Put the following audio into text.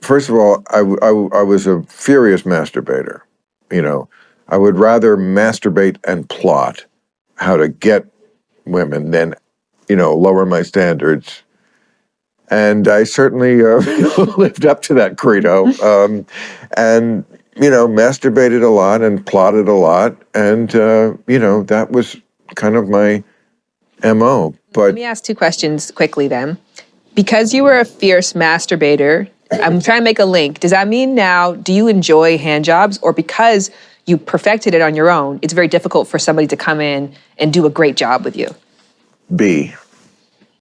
first of all, I I was a furious masturbator. You know, I would rather masturbate and plot how to get women than, you know, lower my standards. And I certainly uh, lived up to that credo. Um, and, you know, masturbated a lot and plotted a lot. And, uh, you know, that was kind of my MO. But Let me ask two questions quickly then. Because you were a fierce masturbator, I'm trying to make a link. Does that mean now, do you enjoy hand jobs? Or because you perfected it on your own, it's very difficult for somebody to come in and do a great job with you? B.